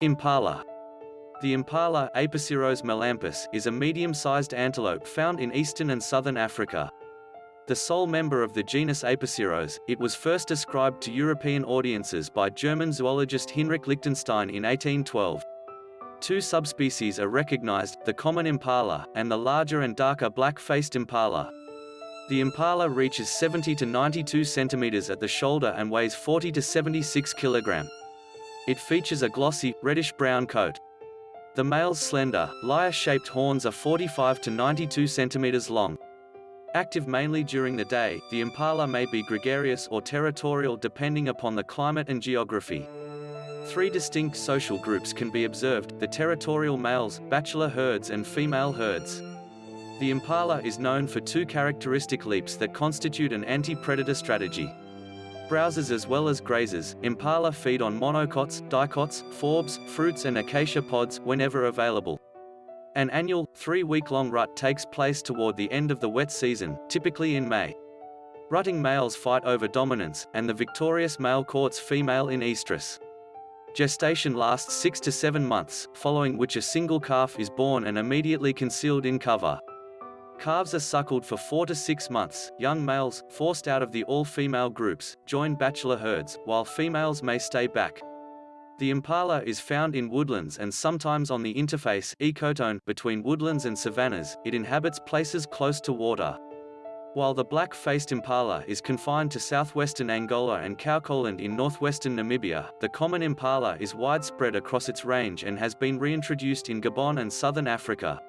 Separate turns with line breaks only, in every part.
Impala. The impala Aepyceros melampus is a medium-sized antelope found in eastern and southern Africa. The sole member of the genus Aepyceros, it was first described to European audiences by German zoologist Hinrich Lichtenstein in 1812. Two subspecies are recognized, the common impala, and the larger and darker black-faced impala. The impala reaches 70 to 92 centimeters at the shoulder and weighs 40 to 76 kilogram. It features a glossy, reddish-brown coat. The male's slender, lyre-shaped horns are 45 to 92 centimeters long. Active mainly during the day, the impala may be gregarious or territorial depending upon the climate and geography. Three distinct social groups can be observed, the territorial males, bachelor herds and female herds. The impala is known for two characteristic leaps that constitute an anti-predator strategy. Browsers as well as grazers, impala feed on monocots, dicots, forbs, fruits and acacia pods whenever available. An annual, three-week-long rut takes place toward the end of the wet season, typically in May. Rutting males fight over dominance, and the victorious male courts female in estrus. Gestation lasts six to seven months, following which a single calf is born and immediately concealed in cover. Calves are suckled for four to six months. Young males, forced out of the all-female groups, join bachelor herds, while females may stay back. The impala is found in woodlands and sometimes on the interface ecotone between woodlands and savannas, it inhabits places close to water. While the black-faced impala is confined to southwestern Angola and Kaokoland in northwestern Namibia, the common impala is widespread across its range and has been reintroduced in Gabon and southern Africa.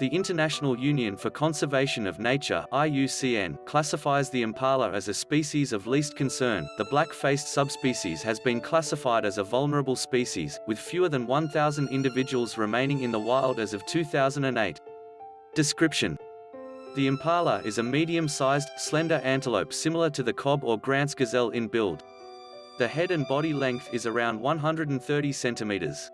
The International Union for Conservation of Nature IUCN classifies the impala as a species of least concern. The black-faced subspecies has been classified as a vulnerable species, with fewer than 1,000 individuals remaining in the wild as of 2008. Description The impala is a medium-sized, slender antelope similar to the kob or Grant's gazelle in build. The head and body length is around 130 centimeters.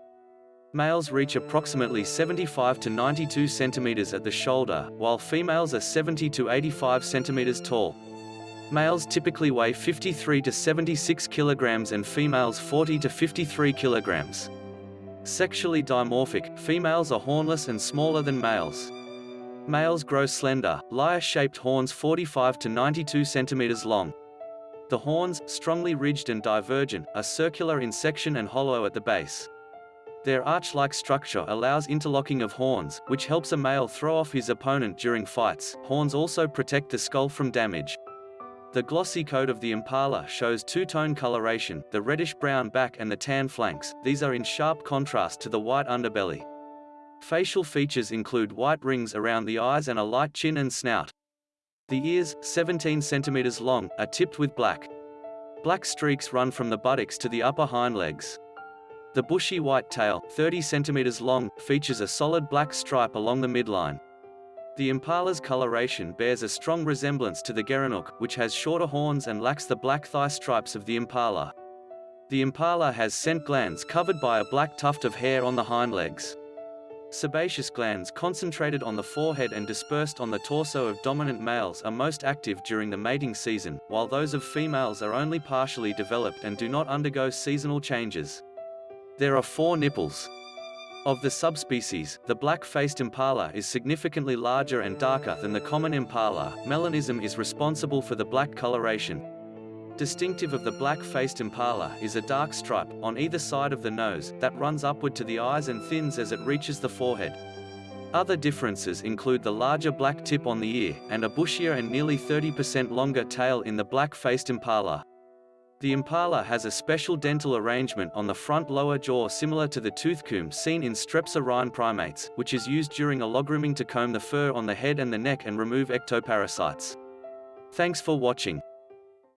Males reach approximately 75 to 92 centimeters at the shoulder, while females are 70 to 85 centimeters tall. Males typically weigh 53 to 76 kilograms and females 40 to 53 kilograms. Sexually dimorphic, females are hornless and smaller than males. Males grow slender, lyre-shaped horns 45 to 92 centimeters long. The horns, strongly ridged and divergent, are circular in section and hollow at the base. Their arch-like structure allows interlocking of horns, which helps a male throw off his opponent during fights. Horns also protect the skull from damage. The glossy coat of the impala shows two-tone coloration, the reddish-brown back and the tan flanks, these are in sharp contrast to the white underbelly. Facial features include white rings around the eyes and a light chin and snout. The ears, 17 centimeters long, are tipped with black. Black streaks run from the buttocks to the upper hind legs. The bushy white tail, 30 centimeters long, features a solid black stripe along the midline. The impala's coloration bears a strong resemblance to the gerenuk, which has shorter horns and lacks the black thigh stripes of the impala. The impala has scent glands covered by a black tuft of hair on the hind legs. Sebaceous glands concentrated on the forehead and dispersed on the torso of dominant males are most active during the mating season, while those of females are only partially developed and do not undergo seasonal changes. There are four nipples. Of the subspecies, the black-faced impala is significantly larger and darker than the common impala. Melanism is responsible for the black coloration. Distinctive of the black-faced impala is a dark stripe, on either side of the nose, that runs upward to the eyes and thins as it reaches the forehead. Other differences include the larger black tip on the ear, and a bushier and nearly 30% longer tail in the black-faced impala. The impala has a special dental arrangement on the front lower jaw similar to the tooth comb seen in strepsirrhine primates, which is used during a allogrooming to comb the fur on the head and the neck and remove ectoparasites. Thanks for watching.